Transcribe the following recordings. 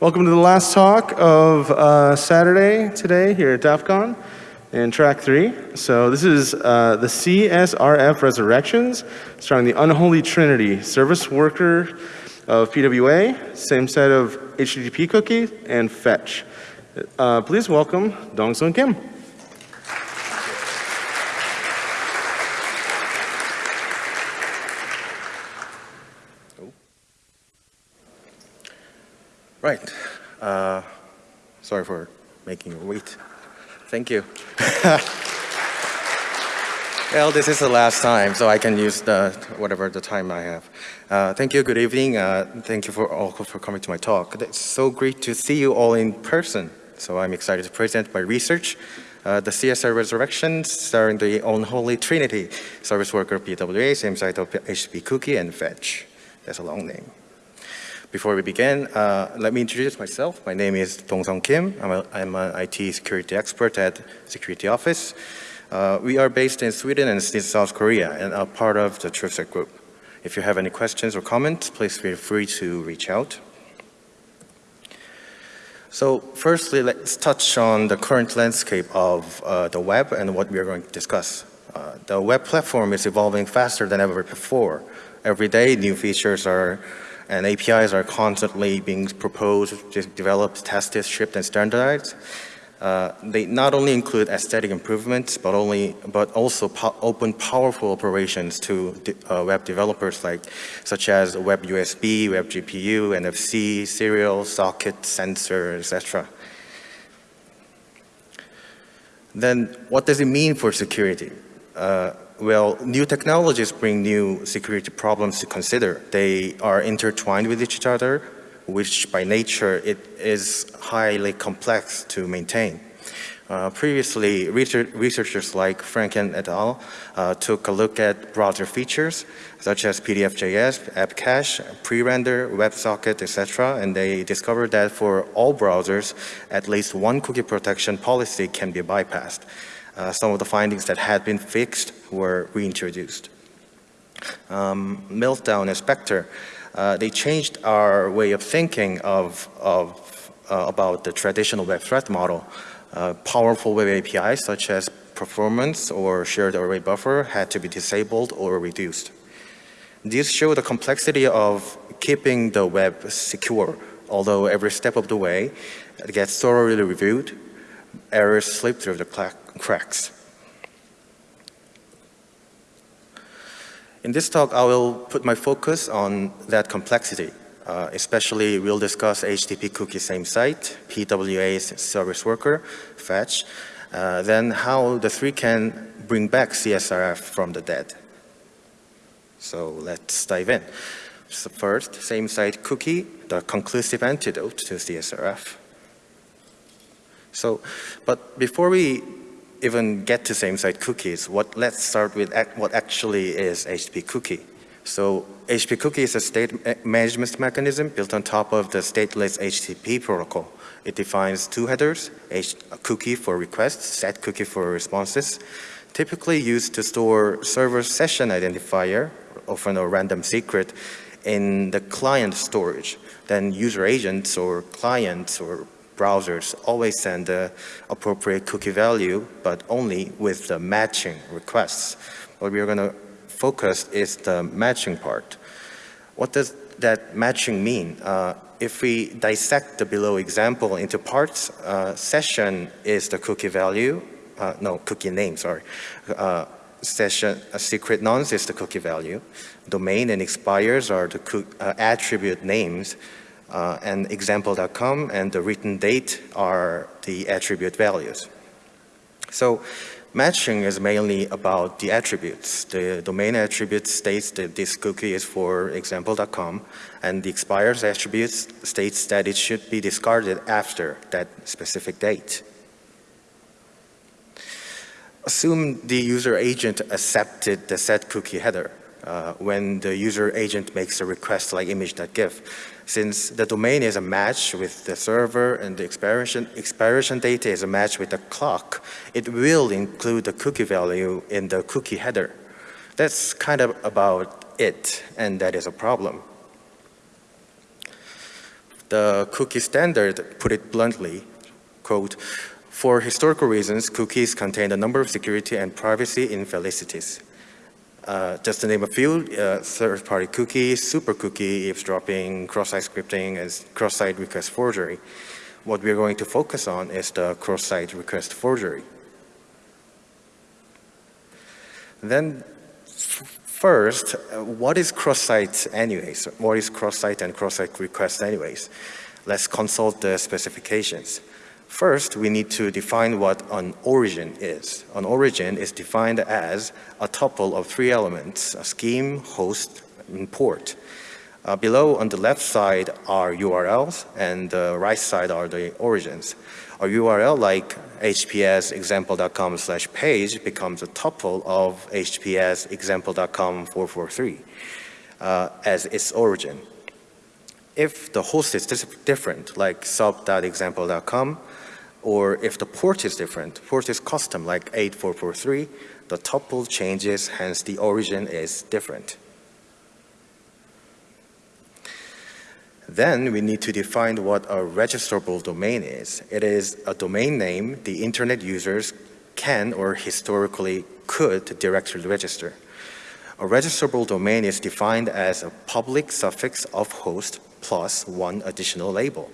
Welcome to the last talk of uh, Saturday today here at DEF CON in track three. So this is uh, the CSRF Resurrections, starring the unholy trinity, service worker of PWA, same site of HTTP cookie, and fetch. Uh, please welcome Dong Sung Kim. Right. Uh, sorry for making you wait. Thank you. well, this is the last time, so I can use the whatever the time I have. Uh, thank you. Good evening. Uh, thank you for all for coming to my talk. It's so great to see you all in person. So I'm excited to present my research, uh, the CSR Resurrection, starring the unholy trinity, service worker PWA, same site of HTTP cookie and fetch. That's a long name. Before we begin, uh, let me introduce myself. My name is Dong Sung Kim. I'm, a, I'm an IT security expert at Security Office. Uh, we are based in Sweden and South Korea and are part of the Truesec group. If you have any questions or comments, please feel free to reach out. So firstly, let's touch on the current landscape of uh, the web and what we are going to discuss. Uh, the web platform is evolving faster than ever before. Every day, new features are and APIs are constantly being proposed, developed, tested, shipped, and standardized. Uh, they not only include aesthetic improvements, but only, but also po open powerful operations to uh, web developers like, such as Web USB, Web GPU, NFC, serial, socket, sensor, etc. Then, what does it mean for security? Uh, well, new technologies bring new security problems to consider. They are intertwined with each other, which by nature it is highly complex to maintain. Uh, previously, research, researchers like Franken et al. Uh, took a look at browser features such as PDF.js, app cache, pre-render, WebSocket, etc. And they discovered that for all browsers, at least one cookie protection policy can be bypassed uh, some of the findings that had been fixed were reintroduced. Um, Meltdown and Spectre, uh, they changed our way of thinking of, of uh, about the traditional web threat model. Uh, powerful web APIs such as performance or shared array buffer had to be disabled or reduced. These show the complexity of keeping the web secure, although every step of the way gets thoroughly reviewed, errors slip through the cracks. In this talk, I will put my focus on that complexity. Uh, especially, we'll discuss HTTP cookie same site, PWA's service worker, fetch, uh, then how the three can bring back CSRF from the dead. So let's dive in. So first, same site cookie, the conclusive antidote to CSRF. So, but before we even get to same-site cookies, what, let's start with what actually is HTTP cookie. So HTTP cookie is a state management mechanism built on top of the stateless HTTP protocol. It defines two headers, a cookie for requests, set cookie for responses, typically used to store server session identifier, often a random secret, in the client storage. Then user agents or clients or browsers always send the appropriate cookie value, but only with the matching requests. What we are going to focus is the matching part. What does that matching mean? Uh, if we dissect the below example into parts, uh, session is the cookie value, uh, no, cookie name, sorry. Uh, session, secret nonce is the cookie value. Domain and expires are the uh, attribute names uh, and example.com and the written date are the attribute values. So matching is mainly about the attributes. The domain attribute states that this cookie is for example.com and the expires attribute states that it should be discarded after that specific date. Assume the user agent accepted the set cookie header uh, when the user agent makes a request like image.gif since the domain is a match with the server and the expiration, expiration data is a match with the clock, it will include the cookie value in the cookie header. That's kind of about it, and that is a problem. The cookie standard put it bluntly, quote, for historical reasons, cookies contain a number of security and privacy infelicities. Uh, just to name a few, uh, third-party cookies, super cookie, eavesdropping, cross-site scripting, and cross-site request forgery. What we're going to focus on is the cross-site request forgery. Then first, uh, what is cross-site anyways? What is cross-site and cross-site request anyways? Let's consult the specifications. First, we need to define what an origin is. An origin is defined as a tuple of three elements, a scheme, host, and port. Uh, below on the left side are URLs and the right side are the origins. A URL like hps example.com slash page becomes a tuple of hps example.com 443 uh, as its origin. If the host is different, like sub.example.com, or if the port is different, port is custom like 8443, the tuple changes, hence the origin is different. Then we need to define what a registrable domain is. It is a domain name the internet users can or historically could directly register. A registrable domain is defined as a public suffix of host plus one additional label.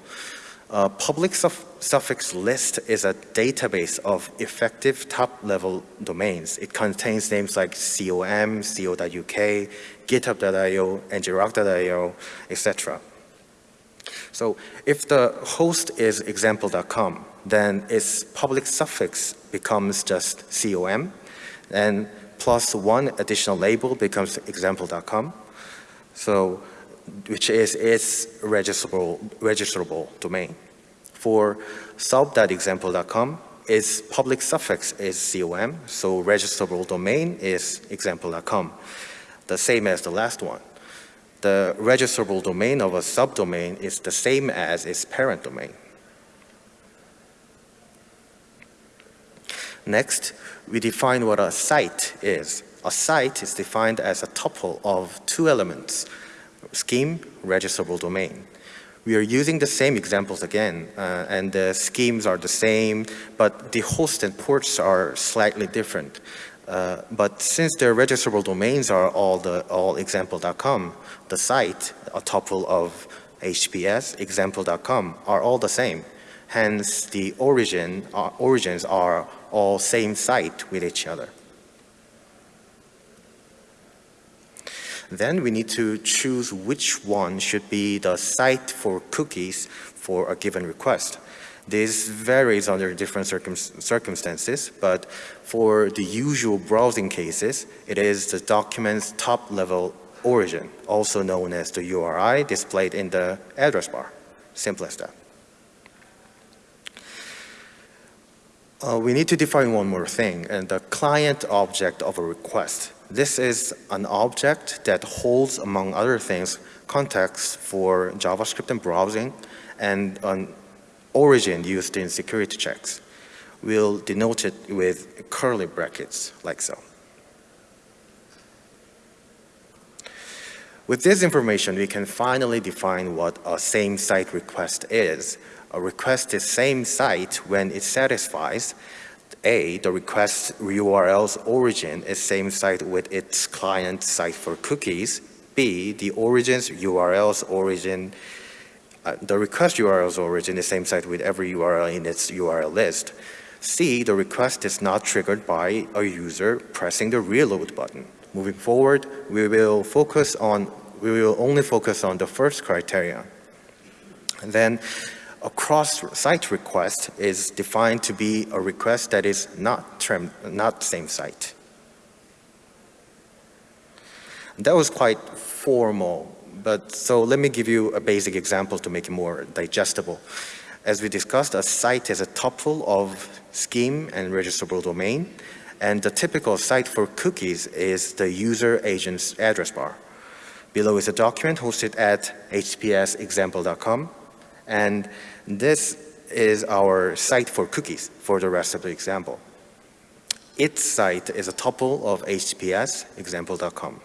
A public suff suffix list is a database of effective top-level domains. It contains names like com, co.uk, github.io, and ngrok.io, etc. So if the host is example.com, then its public suffix becomes just com, and plus one additional label becomes example.com. So which is its registrable, registrable domain. For sub.example.com, its public suffix is com, so registrable domain is example.com, the same as the last one. The registrable domain of a subdomain is the same as its parent domain. Next, we define what a site is. A site is defined as a tuple of two elements, scheme, registrable domain we are using the same examples again, uh, and the schemes are the same, but the host and ports are slightly different. Uh, but since their registrable domains are all the all example.com, the site, a tuple of HTTPS, example.com, are all the same. Hence, the origin uh, origins are all same site with each other. Then we need to choose which one should be the site for cookies for a given request. This varies under different circum circumstances, but for the usual browsing cases, it is the document's top level origin, also known as the URI displayed in the address bar. Simple as that. Uh, we need to define one more thing, and the client object of a request. This is an object that holds, among other things, context for JavaScript and browsing and an origin used in security checks. We'll denote it with curly brackets, like so. With this information, we can finally define what a same site request is. A request is same site when it satisfies a, the request URL's origin is same site with its client site for cookies. B, the origin's URL's origin, uh, the request URL's origin is same site with every URL in its URL list. C, the request is not triggered by a user pressing the reload button. Moving forward, we will focus on, we will only focus on the first criterion. And then a cross-site request is defined to be a request that is not, not same site. That was quite formal, but so let me give you a basic example to make it more digestible. As we discussed, a site is a tuple of scheme and registrable domain, and the typical site for cookies is the user agent's address bar. Below is a document hosted at https example.com, and this is our site for cookies for the rest of the example. Its site is a tuple of HTTPS example.com.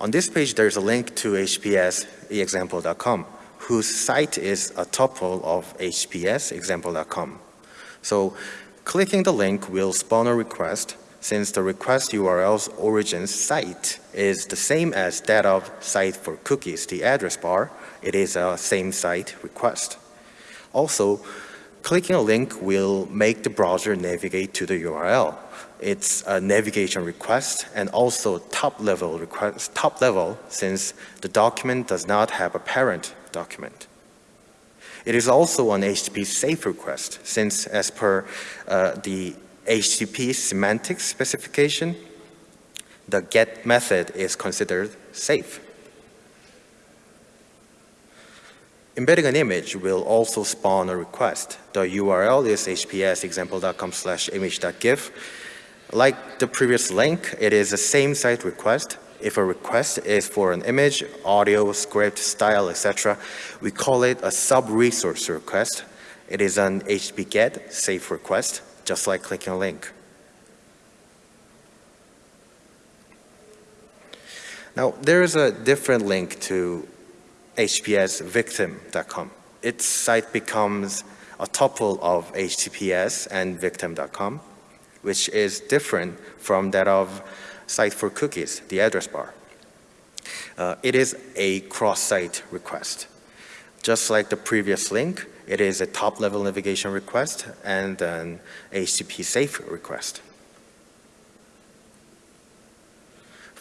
On this page, there's a link to HPS example.com, whose site is a tuple of HPS example.com. So clicking the link will spawn a request since the request URL's origin site is the same as that of site for cookies, the address bar, it is a same site request. Also, clicking a link will make the browser navigate to the URL. It's a navigation request and also top level request, top level since the document does not have a parent document. It is also an HTTP safe request since as per uh, the HTTP semantics specification, the GET method is considered safe. Embedding an image will also spawn a request. The URL is hpsexample.com slash image.gif. Like the previous link, it is a same site request. If a request is for an image, audio, script, style, etc., we call it a sub-resource request. It is an HTTP GET safe request just like clicking a link. Now, there is a different link to hpsvictim.com. Its site becomes a tuple of HTTPS and victim.com, which is different from that of site for cookies, the address bar. Uh, it is a cross-site request. Just like the previous link, it is a top-level navigation request and an HTTP safe request.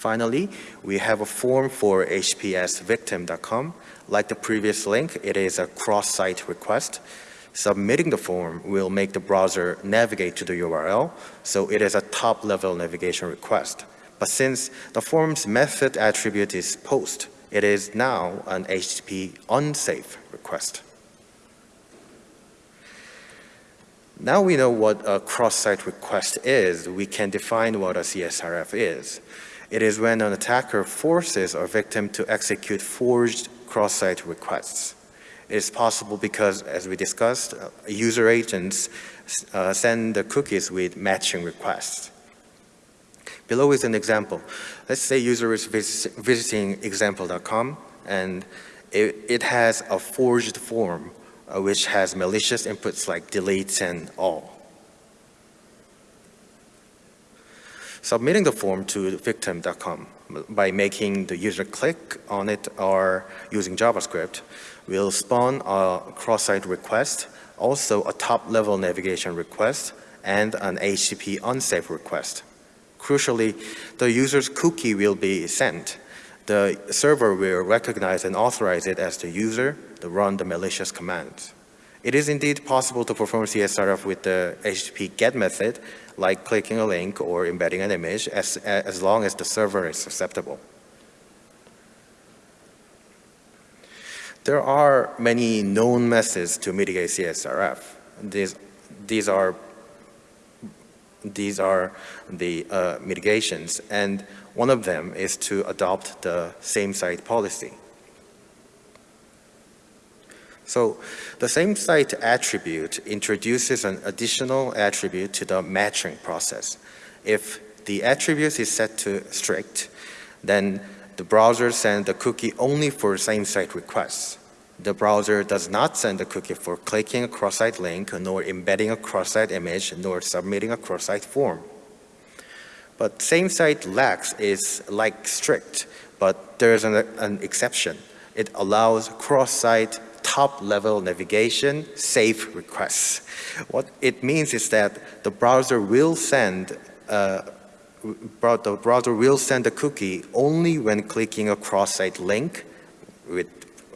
Finally, we have a form for hpsvictim.com. Like the previous link, it is a cross-site request. Submitting the form will make the browser navigate to the URL, so it is a top-level navigation request. But since the form's method attribute is post, it is now an HTTP unsafe request. Now we know what a cross-site request is, we can define what a CSRF is. It is when an attacker forces a victim to execute forged cross-site requests. It is possible because, as we discussed, uh, user agents uh, send the cookies with matching requests. Below is an example. Let's say user is vis visiting example.com and it, it has a forged form uh, which has malicious inputs like delete and all. Submitting the form to victim.com by making the user click on it or using JavaScript will spawn a cross-site request, also a top-level navigation request, and an HTTP unsafe request. Crucially, the user's cookie will be sent. The server will recognize and authorize it as the user to run the malicious commands. It is indeed possible to perform CSRF with the HTTP GET method, like clicking a link or embedding an image, as, as long as the server is susceptible. There are many known methods to mitigate CSRF. These, these are these are the uh, mitigations, and one of them is to adopt the same site policy. So the same site attribute introduces an additional attribute to the matching process. If the attribute is set to strict, then the browser sends the cookie only for same site requests. The browser does not send the cookie for clicking a cross-site link, nor embedding a cross-site image, nor submitting a cross-site form. But same-site lax is like strict, but there is an, an exception. It allows cross-site top-level navigation safe requests. What it means is that the browser will send uh, the browser will send a cookie only when clicking a cross-site link with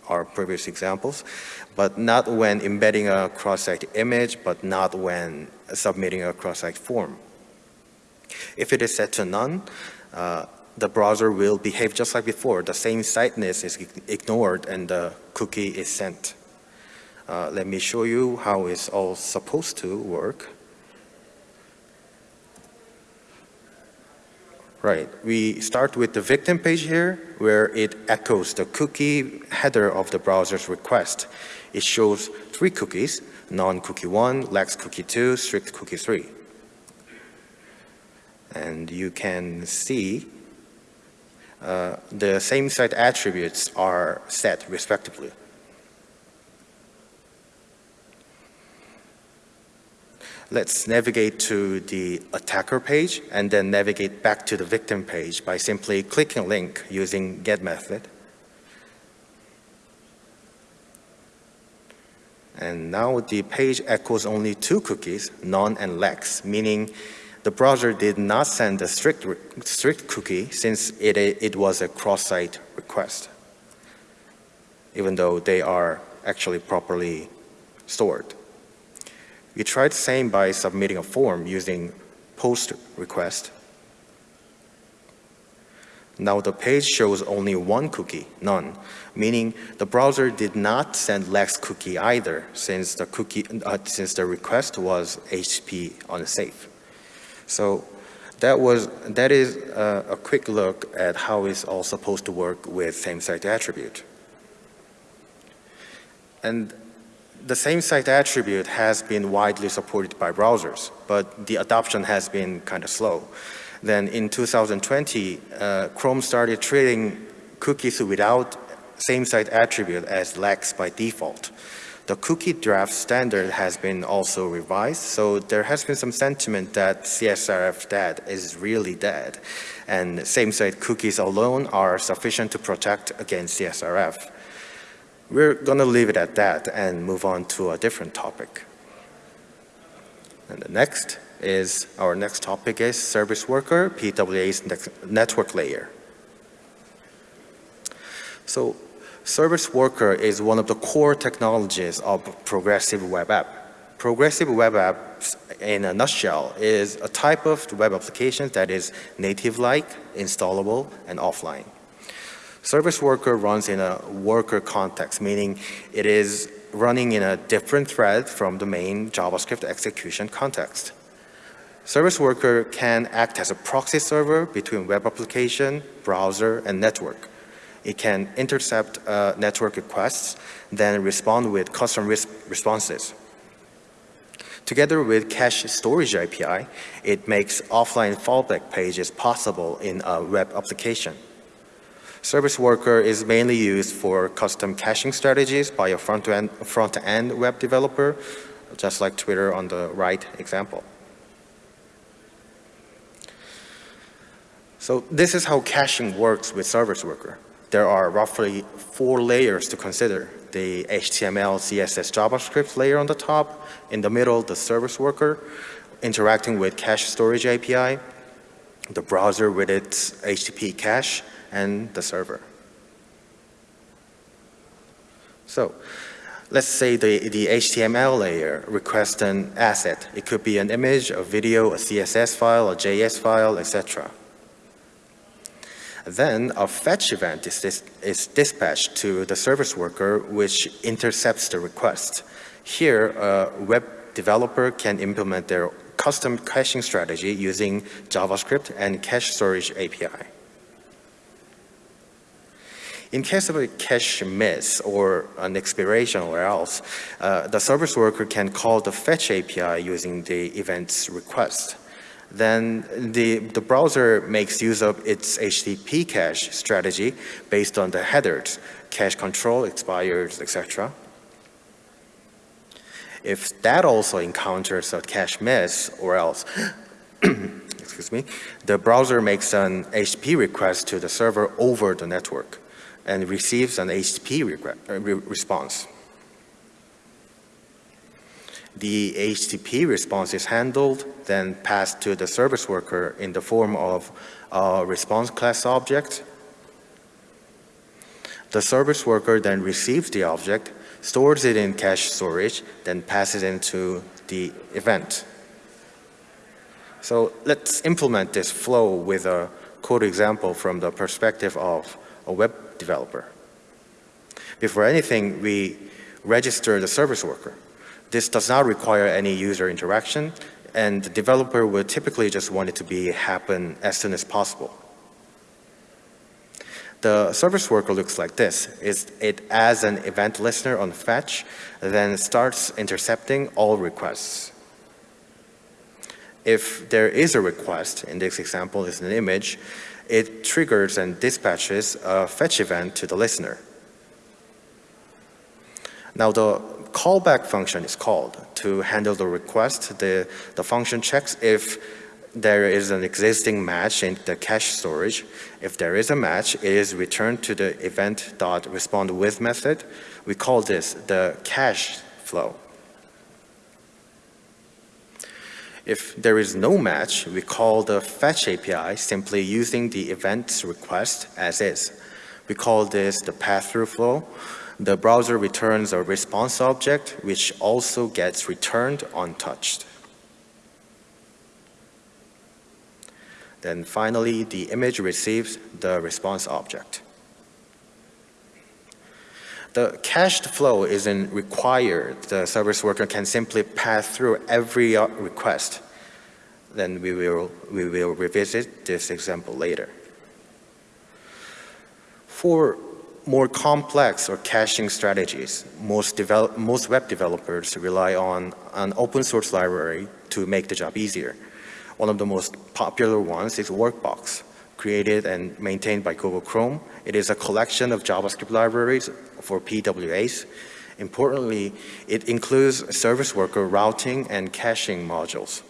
our previous examples, but not when embedding a cross-site image, but not when submitting a cross-site form. If it is set to none, uh, the browser will behave just like before. The same siteness is ignored and the cookie is sent. Uh, let me show you how it's all supposed to work. Right, we start with the victim page here where it echoes the cookie header of the browser's request. It shows three cookies, non-cookie 1, lax cookie 2, strict cookie 3. And you can see uh, the same site attributes are set respectively. Let's navigate to the attacker page and then navigate back to the victim page by simply clicking a link using get method. And now the page echoes only two cookies, none and lax, meaning the browser did not send a strict, strict cookie since it, it was a cross-site request, even though they are actually properly stored. We tried the same by submitting a form using post request. Now the page shows only one cookie, none, meaning the browser did not send lax cookie either since the cookie uh, since the request was HTTP unsafe. So that was that is a, a quick look at how it's all supposed to work with same site attribute. And the same site attribute has been widely supported by browsers, but the adoption has been kind of slow. Then in 2020, uh, Chrome started treating cookies without same site attribute as lax by default. The cookie draft standard has been also revised, so there has been some sentiment that CSRF dead is really dead, and same site cookies alone are sufficient to protect against CSRF. We're going to leave it at that and move on to a different topic. And the next is, our next topic is Service Worker, PWA's network layer. So Service Worker is one of the core technologies of Progressive Web App. Progressive Web Apps, in a nutshell, is a type of web application that is native-like, installable, and offline. Service worker runs in a worker context, meaning it is running in a different thread from the main JavaScript execution context. Service worker can act as a proxy server between web application, browser, and network. It can intercept uh, network requests, then respond with custom res responses. Together with cache storage API, it makes offline fallback pages possible in a web application. Service Worker is mainly used for custom caching strategies by a front-end front -end web developer, just like Twitter on the right example. So this is how caching works with Service Worker. There are roughly four layers to consider. The HTML, CSS, JavaScript layer on the top, in the middle, the Service Worker, interacting with cache storage API, the browser with its HTTP cache, and the server. So let's say the, the HTML layer requests an asset. It could be an image, a video, a CSS file, a JS file, etc. Then a fetch event is, dis is dispatched to the service worker which intercepts the request. Here, a web developer can implement their custom caching strategy using JavaScript and cache storage API. In case of a cache miss or an expiration or else, uh, the service worker can call the fetch API using the event's request. Then the, the browser makes use of its HTTP cache strategy based on the headers, cache control, expires, etc. If that also encounters a cache miss or else, excuse me, the browser makes an HTTP request to the server over the network and receives an HTTP uh, response. The HTTP response is handled, then passed to the service worker in the form of a response class object. The service worker then receives the object, stores it in cache storage, then passes it into the event. So let's implement this flow with a code example from the perspective of a web developer. Before anything, we register the service worker. This does not require any user interaction, and the developer would typically just want it to be happen as soon as possible. The service worker looks like this. It's, it adds an event listener on fetch, then starts intercepting all requests. If there is a request, in this example is an image, it triggers and dispatches a fetch event to the listener. Now the callback function is called to handle the request. The, the function checks if there is an existing match in the cache storage. If there is a match, it is returned to the event.respondWith method. We call this the cache flow. If there is no match, we call the fetch API simply using the event's request as is. We call this the pass-through flow. The browser returns a response object, which also gets returned untouched. Then finally, the image receives the response object. The cached flow isn't required. The service worker can simply pass through every uh, request. Then we will, we will revisit this example later. For more complex or caching strategies, most, develop, most web developers rely on an open source library to make the job easier. One of the most popular ones is Workbox created and maintained by Google Chrome. It is a collection of JavaScript libraries for PWAs. Importantly, it includes service worker routing and caching modules.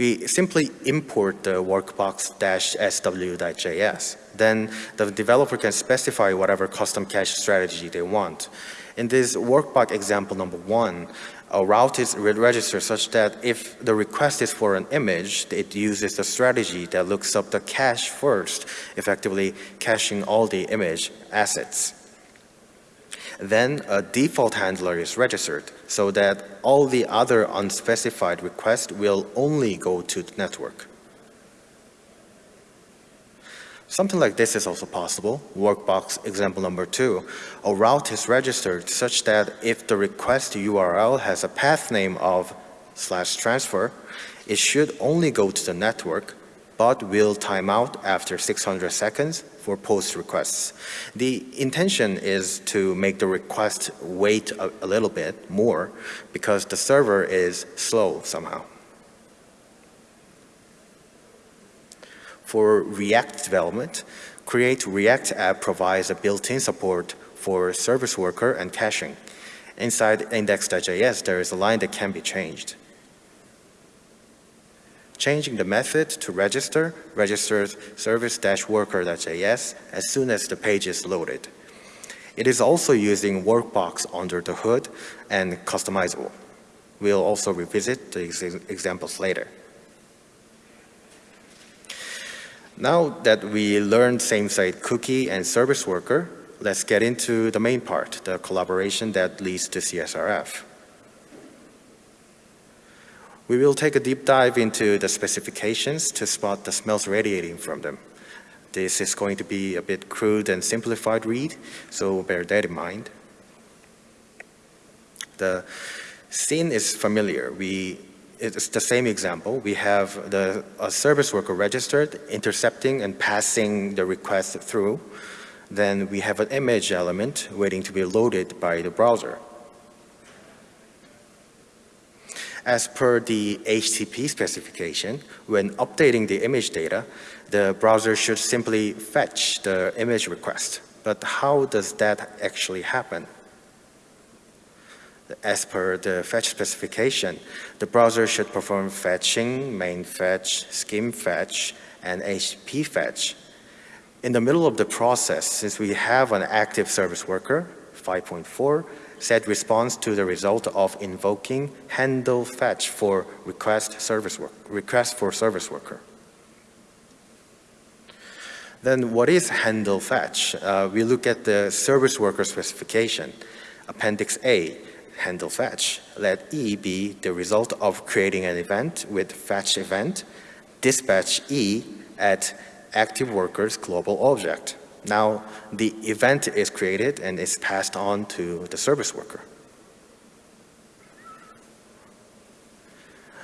We simply import the workbox-sw.js. Then the developer can specify whatever custom cache strategy they want. In this workbox example number one, a route is registered such that if the request is for an image, it uses the strategy that looks up the cache first, effectively caching all the image assets. Then a default handler is registered so that all the other unspecified requests will only go to the network. Something like this is also possible. Workbox example number two. A route is registered such that if the request URL has a path name of slash transfer, it should only go to the network, but will time out after 600 seconds for post requests. The intention is to make the request wait a, a little bit more because the server is slow somehow. For React development, Create React app provides a built-in support for service worker and caching. Inside index.js, there is a line that can be changed. Changing the method to register registers service-worker.js as soon as the page is loaded. It is also using Workbox under the hood and customizable. We'll also revisit the examples later. Now that we learned same-site cookie and service worker, let's get into the main part, the collaboration that leads to CSRF. We will take a deep dive into the specifications to spot the smells radiating from them. This is going to be a bit crude and simplified read, so bear that in mind. The scene is familiar. We it's the same example. We have the a service worker registered, intercepting and passing the request through. Then we have an image element waiting to be loaded by the browser. As per the HTTP specification, when updating the image data, the browser should simply fetch the image request. But how does that actually happen? as per the fetch specification, the browser should perform fetching, main fetch, scheme fetch, and HTTP fetch. In the middle of the process, since we have an active service worker, 5.4, set response to the result of invoking handle fetch for request service work, request for service worker. Then what is handle fetch? Uh, we look at the service worker specification, Appendix A, handle fetch. Let E be the result of creating an event with fetch event, dispatch E at active workers global object. Now the event is created and is passed on to the service worker.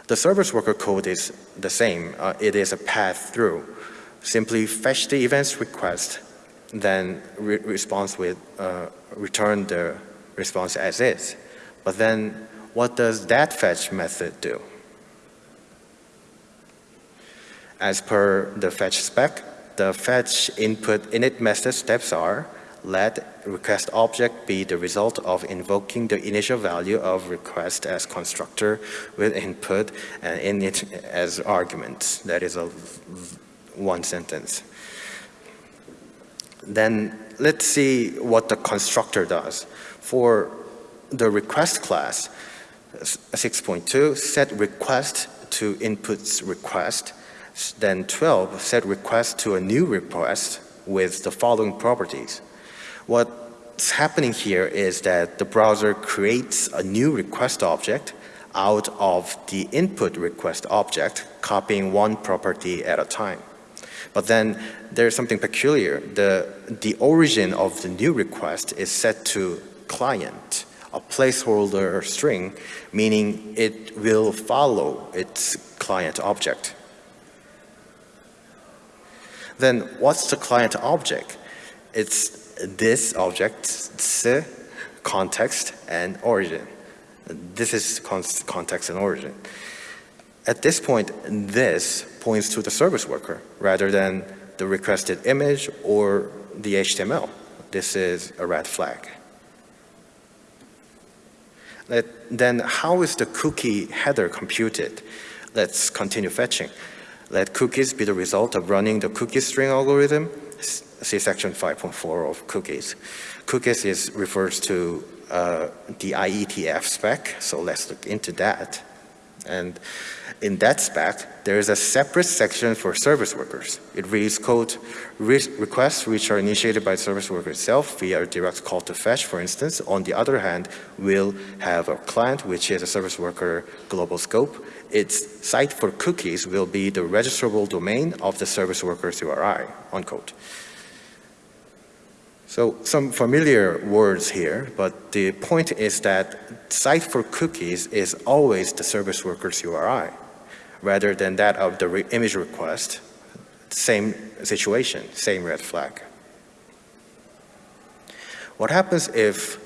The service worker code is the same. Uh, it is a pass through. Simply fetch the event's request, then re response with uh, return the response as is. But then what does that fetch method do? As per the fetch spec, the fetch input init method steps are let request object be the result of invoking the initial value of request as constructor with input uh, and init as argument. That is a one sentence. Then let's see what the constructor does. For the request class, 6.2, set request to inputs request, then 12, set request to a new request with the following properties. What's happening here is that the browser creates a new request object out of the input request object, copying one property at a time. But then there's something peculiar. The, the origin of the new request is set to client, a placeholder string, meaning it will follow its client object. Then what's the client object? It's this object's context and origin. This is context and origin. At this point, this points to the service worker rather than the requested image or the HTML. This is a red flag. Let, then how is the cookie header computed? Let's continue fetching. Let cookies be the result of running the cookie string algorithm see section 5.4 of cookies. Cookies is refers to uh, the IETF spec, so let's look into that. And in that spec, there is a separate section for service workers. It reads, quote, Re requests which are initiated by the service worker itself via a direct call to fetch, for instance, on the other hand, will have a client, which is a service worker global scope. Its site for cookies will be the registrable domain of the service worker's URI, unquote. So some familiar words here, but the point is that site for cookies is always the service worker's URI rather than that of the re image request. Same situation, same red flag. What happens if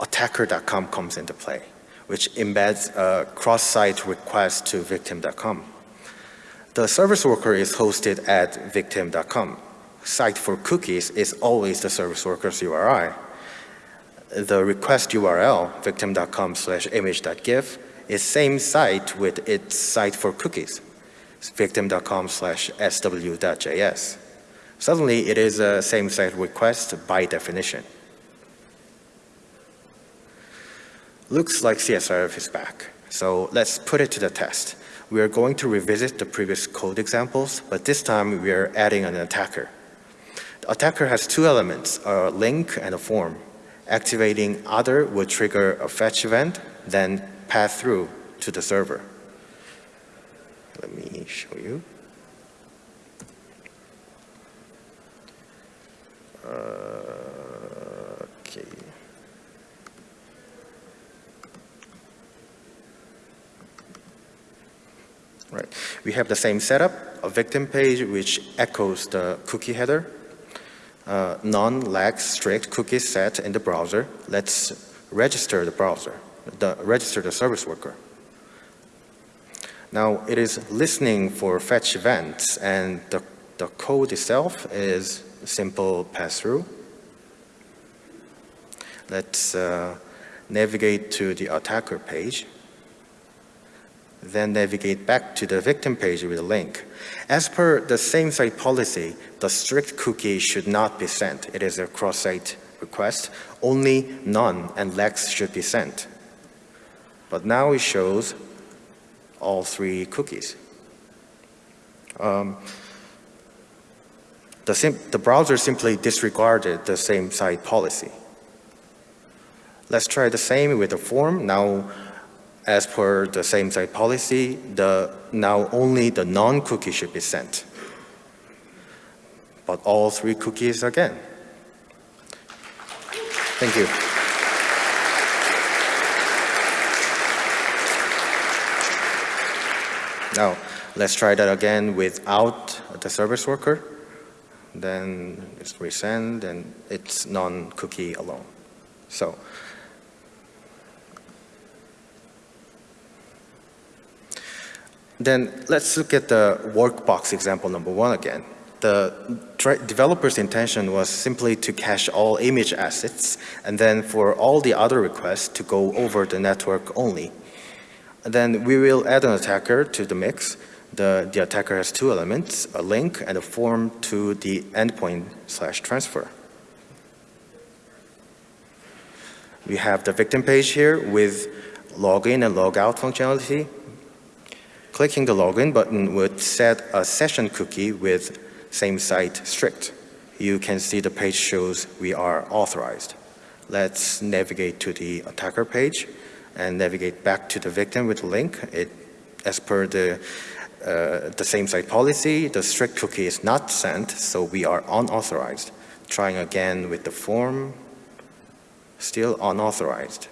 attacker.com comes into play, which embeds a cross-site request to victim.com? The service worker is hosted at victim.com site for cookies is always the service worker's URI. The request URL, victim.com slash image.gif, is same site with its site for cookies, victim.com slash sw.js. Suddenly, it is a same site request by definition. Looks like CSRF is back, so let's put it to the test. We are going to revisit the previous code examples, but this time we are adding an attacker. The attacker has two elements, a link and a form. Activating other would trigger a fetch event, then pass through to the server. Let me show you. Uh, okay. Right. We have the same setup, a victim page which echoes the cookie header, uh, non-lag strict cookie set in the browser, let's register the browser, the, register the service worker. Now it is listening for fetch events and the, the code itself is simple pass-through. Let's uh, navigate to the attacker page then navigate back to the victim page with a link. As per the same site policy, the strict cookie should not be sent. It is a cross-site request. Only none and lax should be sent. But now it shows all three cookies. Um, the, the browser simply disregarded the same site policy. Let's try the same with the form. Now as per the same site policy, the, now only the non-cookie should be sent. But all three cookies again. Thank you. Now, let's try that again without the service worker. Then it's resend and it's non-cookie alone. So Then let's look at the workbox example number one again. The developer's intention was simply to cache all image assets and then for all the other requests to go over the network only. And then we will add an attacker to the mix. The, the attacker has two elements, a link and a form to the endpoint slash transfer. We have the victim page here with login and logout functionality. Clicking the login button would set a session cookie with same site strict. You can see the page shows we are authorized. Let's navigate to the attacker page and navigate back to the victim with a link. It, as per the, uh, the same site policy, the strict cookie is not sent, so we are unauthorized. Trying again with the form, still unauthorized.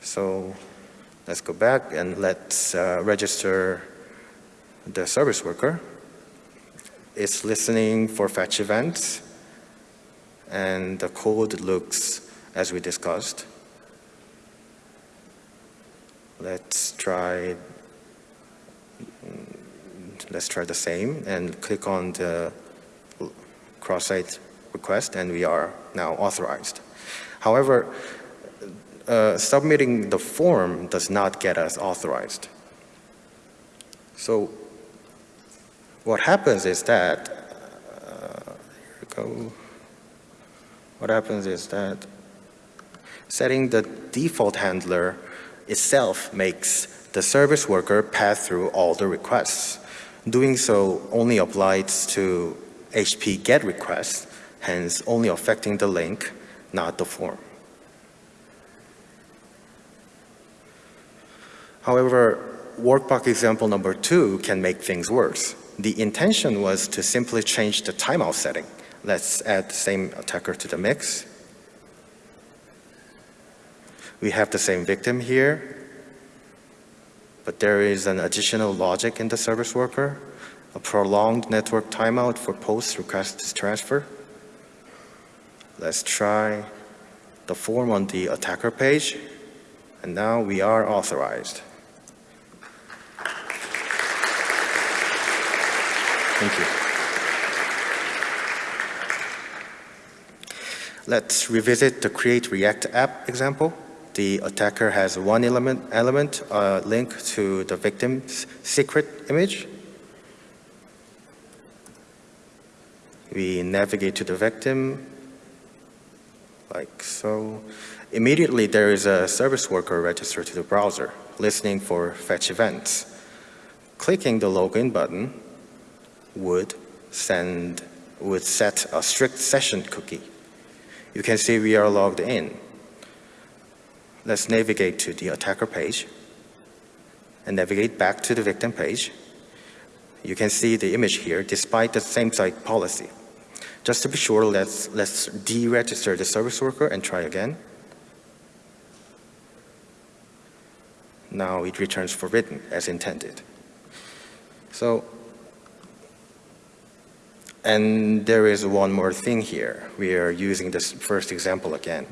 So let's go back and let's uh, register the service worker. It's listening for fetch events and the code looks as we discussed. Let's try let's try the same and click on the cross-site request and we are now authorized. However, uh, submitting the form does not get us authorized. So what happens is that, uh, here we go. What happens is that setting the default handler itself makes the service worker pass through all the requests. Doing so only applies to HTTP GET requests, hence only affecting the link not the form. However, workbox example number two can make things worse. The intention was to simply change the timeout setting. Let's add the same attacker to the mix. We have the same victim here, but there is an additional logic in the service worker, a prolonged network timeout for post request transfer. Let's try the form on the attacker page. And now we are authorized. Thank you. Let's revisit the create React app example. The attacker has one element, element uh, link to the victim's secret image. We navigate to the victim, like so. Immediately there is a service worker registered to the browser, listening for fetch events. Clicking the login button would send, would set a strict session cookie. You can see we are logged in. Let's navigate to the attacker page and navigate back to the victim page. You can see the image here despite the same site policy. Just to be sure, let's, let's deregister the service worker and try again. Now it returns forbidden as intended. So, and there is one more thing here. We are using this first example again.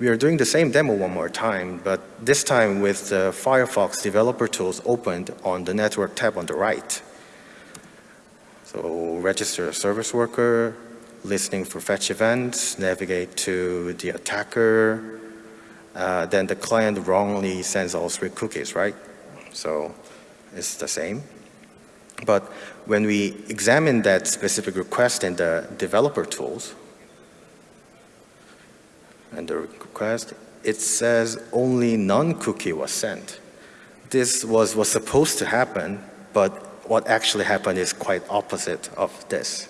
We are doing the same demo one more time, but this time with the Firefox developer tools opened on the network tab on the right. So register a service worker, listening for fetch events, navigate to the attacker, uh, then the client wrongly sends all three cookies, right? So it's the same. But when we examine that specific request in the developer tools, and the request, it says only non-cookie was sent. This was, was supposed to happen, but what actually happened is quite opposite of this.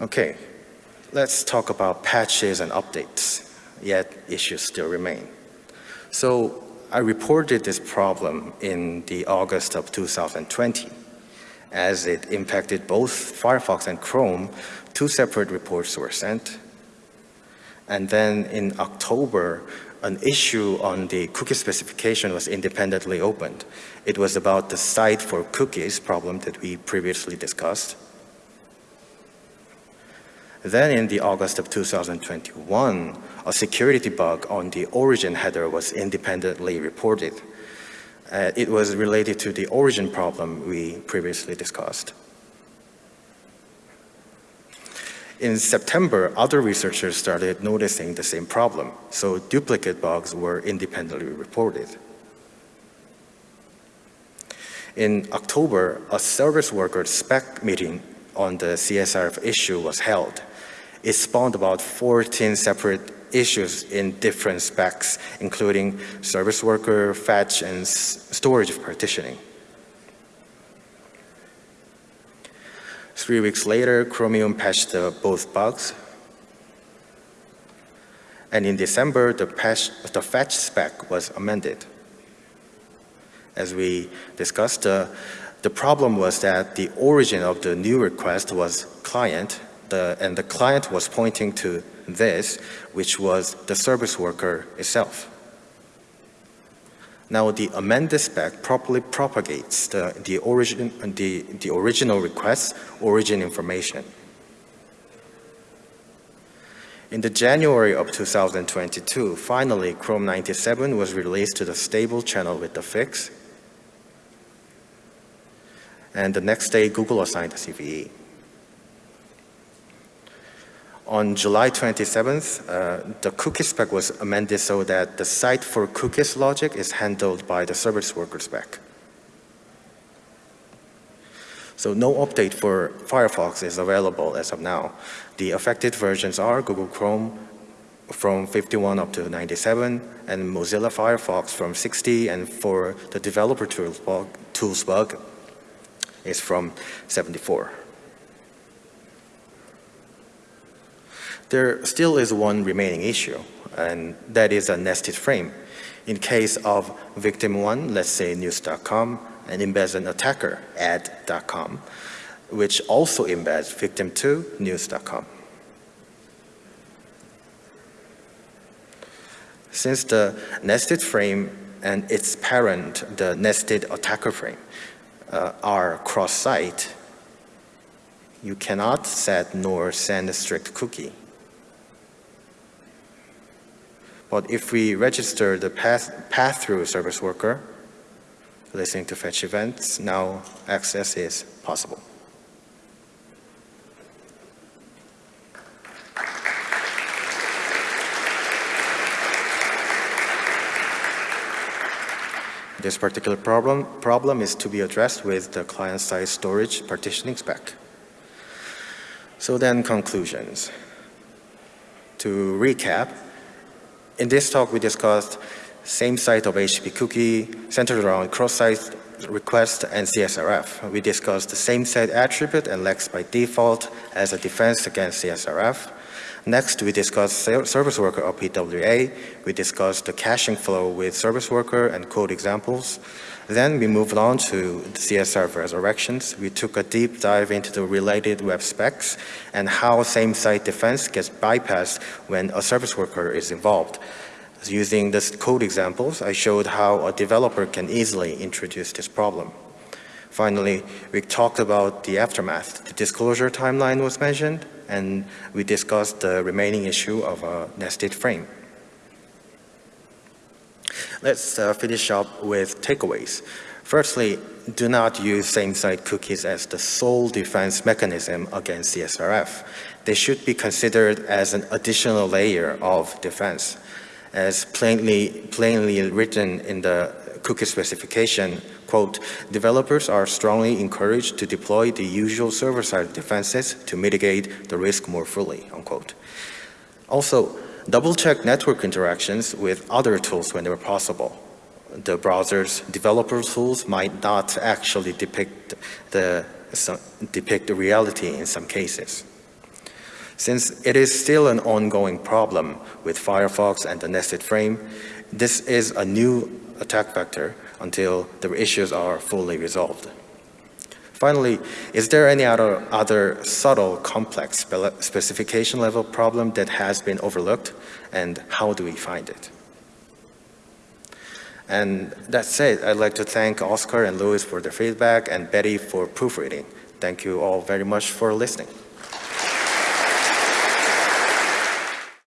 Okay, let's talk about patches and updates, yet issues still remain. So I reported this problem in the August of 2020. As it impacted both Firefox and Chrome, two separate reports were sent. And then in October, an issue on the cookie specification was independently opened. It was about the site for cookies problem that we previously discussed. Then in the August of 2021, a security bug on the origin header was independently reported. Uh, it was related to the origin problem we previously discussed. In September, other researchers started noticing the same problem, so duplicate bugs were independently reported. In October, a service worker spec meeting on the CSRF issue was held. It spawned about 14 separate issues in different specs, including service worker, fetch, and storage partitioning. Three weeks later, Chromium patched both bugs. And in December, the, patch, the fetch spec was amended. As we discussed, uh, the problem was that the origin of the new request was client, the, and the client was pointing to this, which was the service worker itself. Now the amended spec properly propagates the, the, origin, the, the original request origin information. In the January of 2022, finally Chrome 97 was released to the stable channel with the fix. And the next day, Google assigned the CVE. On July 27th, uh, the cookie spec was amended so that the site for cookies logic is handled by the service worker spec. So no update for Firefox is available as of now. The affected versions are Google Chrome from 51 up to 97 and Mozilla Firefox from 60 and for the developer tools bug, tools bug is from 74. There still is one remaining issue, and that is a nested frame. In case of victim one, let's say news.com, and embeds an attacker, ad.com, which also embeds victim two, news.com. Since the nested frame and its parent, the nested attacker frame, uh, are cross-site, you cannot set nor send a strict cookie. But if we register the path, pass-through service worker, listening to fetch events, now access is possible. This particular problem, problem is to be addressed with the client-side storage partitioning spec. So then conclusions. To recap, in this talk, we discussed same site of HTTP cookie centered around cross-site request and CSRF. We discussed the same site attribute and Lax by default as a defense against CSRF. Next, we discussed service worker or PWA. We discussed the caching flow with service worker and code examples. Then we moved on to CSRF resurrections. We took a deep dive into the related web specs and how same-site defense gets bypassed when a service worker is involved. Using this code examples, I showed how a developer can easily introduce this problem. Finally, we talked about the aftermath. The disclosure timeline was mentioned, and we discussed the remaining issue of a nested frame. Let's uh, finish up with takeaways. Firstly, do not use same-site cookies as the sole defense mechanism against CSRF. They should be considered as an additional layer of defense. As plainly, plainly written in the cookie specification, quote, developers are strongly encouraged to deploy the usual server-side defenses to mitigate the risk more fully, unquote. Also, Double-check network interactions with other tools whenever possible. The browser's developer tools might not actually depict the, depict the reality in some cases. Since it is still an ongoing problem with Firefox and the nested frame, this is a new attack vector until the issues are fully resolved. Finally, is there any other, other subtle, complex specification level problem that has been overlooked and how do we find it? And that's it. I'd like to thank Oscar and Louis for their feedback and Betty for proofreading. Thank you all very much for listening.